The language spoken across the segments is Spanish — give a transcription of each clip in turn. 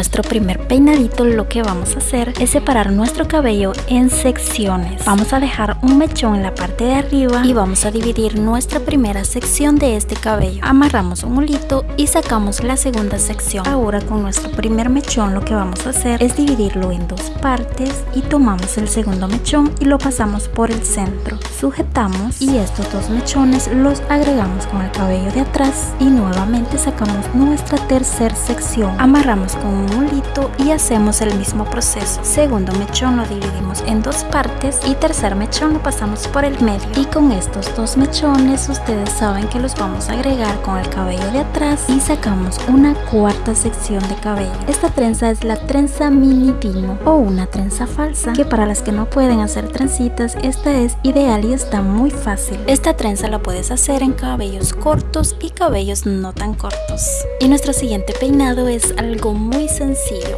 nuestro primer peinadito lo que vamos a hacer es separar nuestro cabello en secciones. Vamos a dejar un mechón en la parte de arriba y vamos a dividir nuestra primera sección de este cabello. Amarramos un hulito y sacamos la segunda sección. Ahora con nuestro primer mechón lo que vamos a hacer es dividirlo en dos partes y tomamos el segundo mechón y lo pasamos por el centro. Sujetamos y estos dos mechones los agregamos con el cabello de atrás y nuevamente sacamos nuestra tercera sección. Amarramos con un y hacemos el mismo proceso. Segundo mechón lo dividimos en dos partes y tercer mechón lo pasamos por el medio. Y con estos dos mechones ustedes saben que los vamos a agregar con el cabello de atrás y sacamos una cuarta sección de cabello. Esta trenza es la trenza mini dino o una trenza falsa que para las que no pueden hacer trencitas esta es ideal y está muy fácil. Esta trenza la puedes hacer en cabellos cortos y cabellos no tan cortos. Y nuestro siguiente peinado es algo muy sencillo.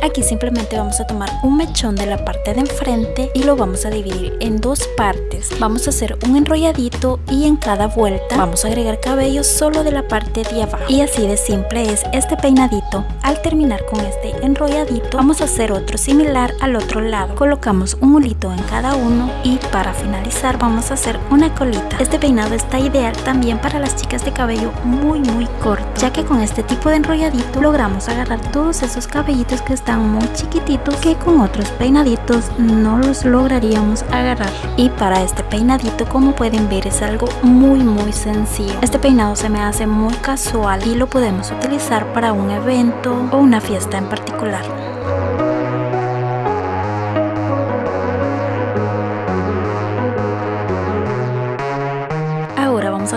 Aquí simplemente vamos a tomar un mechón de la parte de enfrente y lo vamos a dividir en dos partes. Vamos a hacer un enrolladito y en cada vuelta vamos a agregar cabello solo de la parte de abajo. Y así de simple es este peinadito. Al terminar con este enrolladito vamos a hacer otro similar al otro lado. Colocamos un hulito en cada uno y para finalizar vamos a hacer una colita. Este peinado está ideal también para las chicas de cabello muy muy corto ya que con este tipo de enrolladito logramos agarrar todos esos cabellos que están muy chiquititos que con otros peinaditos no los lograríamos agarrar y para este peinadito como pueden ver es algo muy muy sencillo. Este peinado se me hace muy casual y lo podemos utilizar para un evento o una fiesta en particular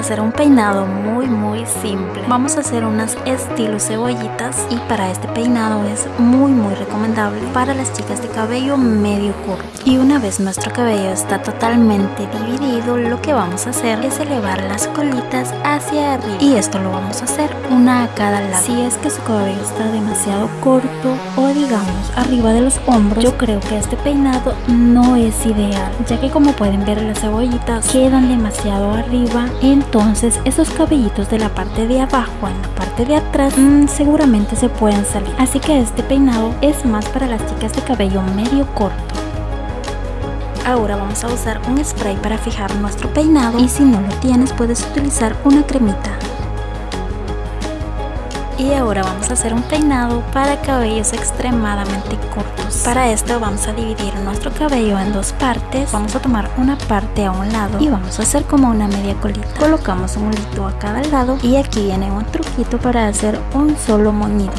hacer un peinado muy muy simple. Vamos a hacer unas estilo cebollitas y para este peinado es muy muy recomendable para las chicas de cabello medio corto. Y una vez nuestro cabello está totalmente dividido lo que vamos a hacer es elevar las colitas hacia arriba. Y esto lo vamos a hacer una a cada lado. Si es que su cabello está demasiado corto o digamos arriba de los hombros yo creo que este peinado no es ideal ya que como pueden ver las cebollitas quedan demasiado arriba entonces esos cabellitos de la parte de abajo en la parte de atrás mm, seguramente se pueden salir. Así que este peinado es más para las chicas de cabello medio corto. Ahora vamos a usar un spray para fijar nuestro peinado. Y si no lo tienes puedes utilizar una cremita y ahora vamos a hacer un peinado para cabellos extremadamente cortos. Para esto vamos a dividir nuestro cabello en dos partes. Vamos a tomar una parte a un lado y vamos a hacer como una media colita. Colocamos un hilito a cada lado y aquí viene un truquito para hacer un solo moñito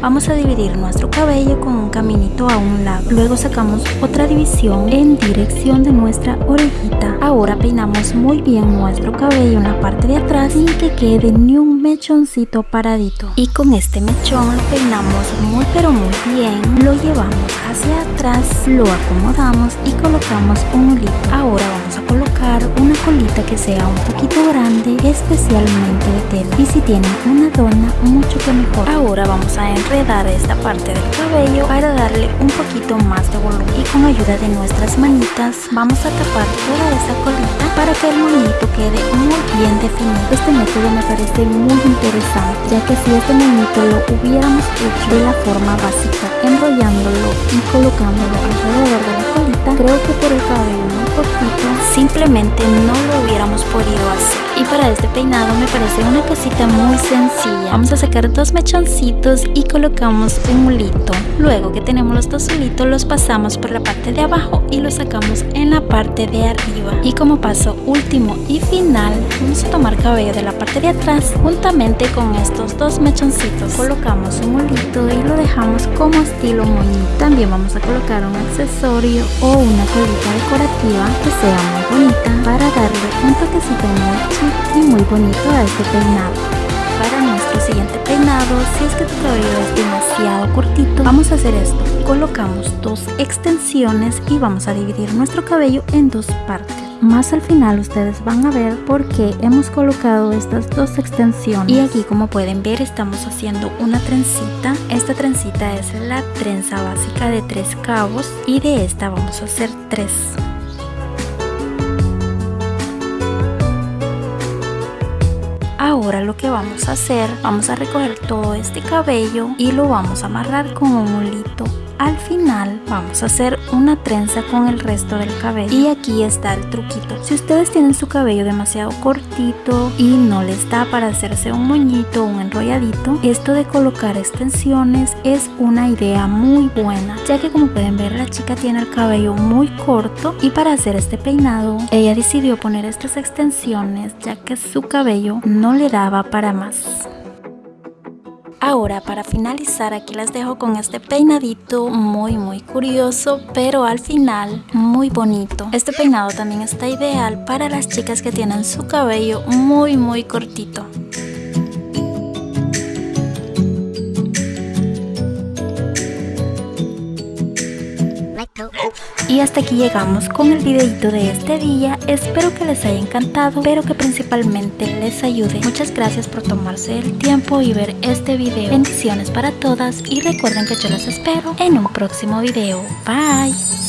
vamos a dividir nuestro cabello con un caminito a un lado. Luego sacamos otra división en dirección de nuestra orejita. Ahora peinamos muy bien nuestro cabello en la parte de atrás sin que quede ni un mechoncito paradito. Y con este mechón lo peinamos muy pero muy bien. Lo llevamos hacia atrás lo acomodamos y colocamos un hilito ahora vamos a colocar una colita que sea un poquito grande especialmente de tela. Y si tienen una dona mucho que mejor. Ahora vamos a enredar esta parte del cabello para darle un poquito más de volumen. Y con ayuda de nuestras manitas vamos a tapar toda esa colita para que el moñito quede muy bien definido. Este método me parece muy interesante ya que si este moñito lo hubiéramos hecho de la forma básica enrollándolo y colocándolo alrededor de la colita creo que por el cabello muy cortito simplemente no lo hubiéramos podido hacer y para este peinado me parece una cosita muy sencilla vamos a sacar dos mechoncitos y colocamos un mulito. Luego que tenemos los dos hulitos los pasamos por la parte de abajo y los sacamos en la parte de arriba. Y como paso último y final vamos a tomar cabello de la parte de atrás juntamente con estos dos mechoncitos. Colocamos un mulito y lo dejamos como estilo moñito. También vamos a colocar un accesorio o una colita decorativa que sea muy bonita para darle un toquecito muy chic y muy bonito a este peinado. Para nuestro siguiente si es que tu cabello es demasiado cortito vamos a hacer esto. Colocamos dos extensiones y vamos a dividir nuestro cabello en dos partes. Más al final ustedes van a ver por qué hemos colocado estas dos extensiones. Y aquí como pueden ver estamos haciendo una trencita. Esta trencita es la trenza básica de tres cabos y de esta vamos a hacer tres Ahora lo que vamos a hacer, vamos a recoger todo este cabello y lo vamos a amarrar con un hulito al final vamos a hacer una trenza con el resto del cabello. Y aquí está el truquito. Si ustedes tienen su cabello demasiado cortito y no les da para hacerse un moñito o un enrolladito esto de colocar extensiones es una idea muy buena ya que como pueden ver la chica tiene el cabello muy corto y para hacer este peinado ella decidió poner estas extensiones ya que su cabello no le daba para más Ahora para finalizar aquí les dejo con este peinadito muy muy curioso pero al final muy bonito. Este peinado también está ideal para las chicas que tienen su cabello muy muy cortito. Y hasta aquí llegamos con el videito de este día, espero que les haya encantado, pero que principalmente les ayude. Muchas gracias por tomarse el tiempo y ver este video. Bendiciones para todas y recuerden que yo las espero en un próximo video. Bye.